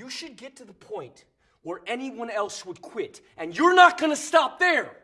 You should get to the point where anyone else would quit, and you're not gonna stop there.